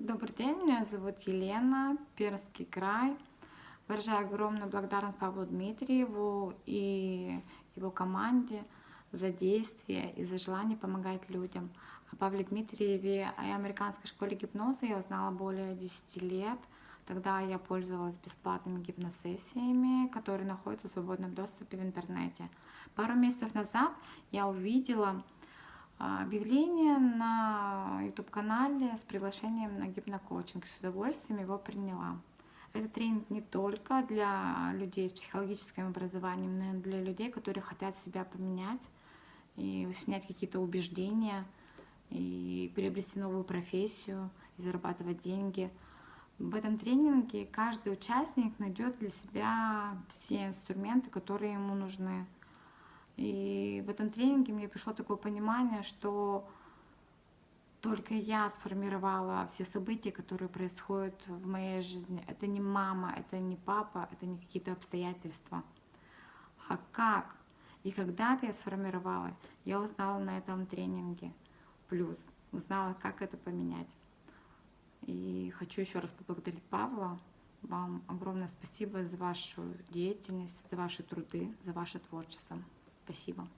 Добрый день, меня зовут Елена, Пермский край. Выражаю огромную благодарность Павлу Дмитриеву и его команде за действие и за желание помогать людям. О Павле Дмитриеве и американской школе гипноза я узнала более 10 лет. Тогда я пользовалась бесплатными гипносессиями, которые находятся в свободном доступе в интернете. Пару месяцев назад я увидела объявление на YouTube-канале с приглашением на гипнокоучинг. С удовольствием его приняла. Этот тренинг не только для людей с психологическим образованием, но и для людей, которые хотят себя поменять и снять какие-то убеждения, и приобрести новую профессию, и зарабатывать деньги. В этом тренинге каждый участник найдет для себя все инструменты, которые ему нужны. И в этом тренинге мне пришло такое понимание, что только я сформировала все события, которые происходят в моей жизни. Это не мама, это не папа, это не какие-то обстоятельства. А как и когда-то я сформировала, я узнала на этом тренинге. Плюс узнала, как это поменять. И хочу еще раз поблагодарить Павла. Вам огромное спасибо за вашу деятельность, за ваши труды, за ваше творчество. Спасибо.